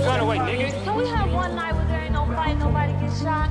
Run away, nigga. Can we have one night where there ain't no fight, nobody gets shot?